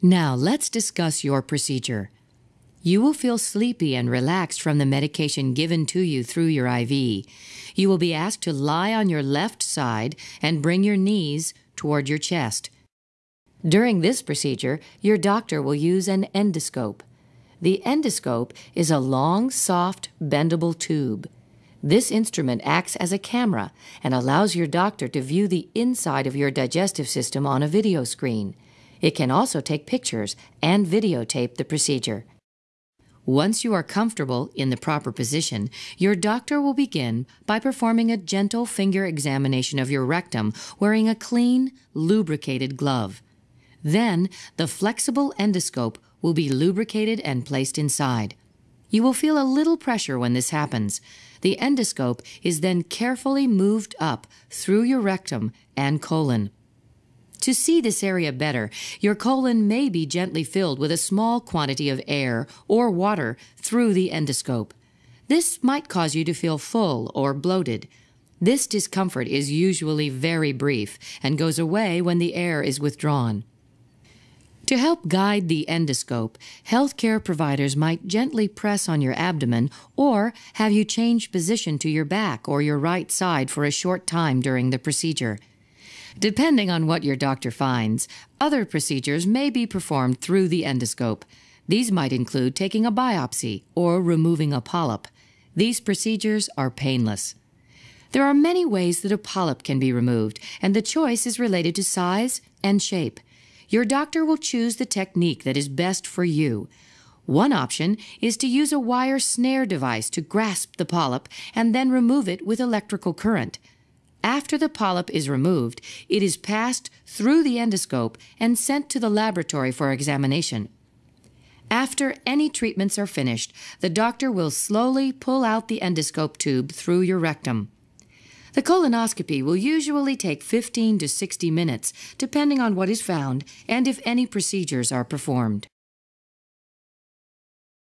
Now, let's discuss your procedure. You will feel sleepy and relaxed from the medication given to you through your IV. You will be asked to lie on your left side and bring your knees toward your chest. During this procedure, your doctor will use an endoscope. The endoscope is a long, soft, bendable tube. This instrument acts as a camera and allows your doctor to view the inside of your digestive system on a video screen. It can also take pictures and videotape the procedure. Once you are comfortable in the proper position, your doctor will begin by performing a gentle finger examination of your rectum wearing a clean, lubricated glove. Then, the flexible endoscope will be lubricated and placed inside. You will feel a little pressure when this happens. The endoscope is then carefully moved up through your rectum and colon. To see this area better, your colon may be gently filled with a small quantity of air or water through the endoscope. This might cause you to feel full or bloated. This discomfort is usually very brief and goes away when the air is withdrawn. To help guide the endoscope, healthcare providers might gently press on your abdomen or have you change position to your back or your right side for a short time during the procedure. Depending on what your doctor finds, other procedures may be performed through the endoscope. These might include taking a biopsy or removing a polyp. These procedures are painless. There are many ways that a polyp can be removed, and the choice is related to size and shape. Your doctor will choose the technique that is best for you. One option is to use a wire snare device to grasp the polyp and then remove it with electrical current. After the polyp is removed, it is passed through the endoscope and sent to the laboratory for examination. After any treatments are finished, the doctor will slowly pull out the endoscope tube through your rectum. The colonoscopy will usually take 15 to 60 minutes, depending on what is found and if any procedures are performed.